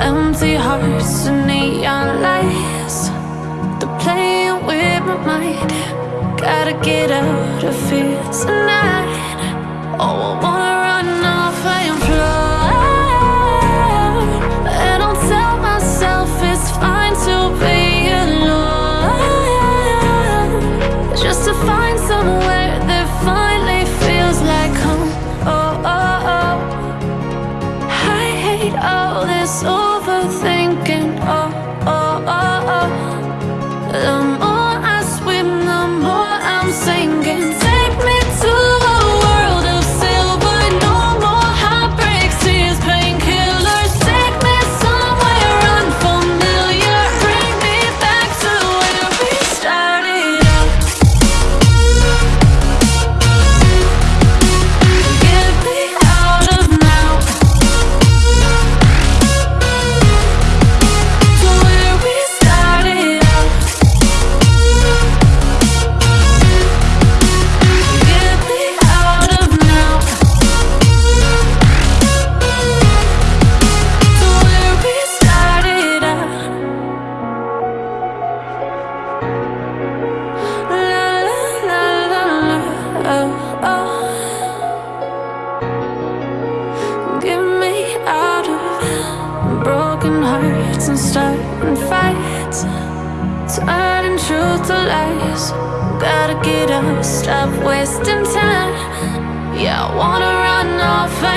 empty hearts and neon lights. They're playing with my mind. Gotta get out of here tonight. Oh, I wanna run off and fly. And I'll tell myself it's fine to be alone. Just to find somewhere that finally feels like home. Oh, oh, oh. I hate all this overthinking. Broken hearts and starting fights. Turning truth to lies. Gotta get up, stop wasting time. Yeah, I wanna run off.